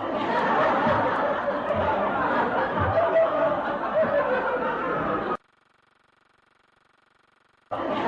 Oh.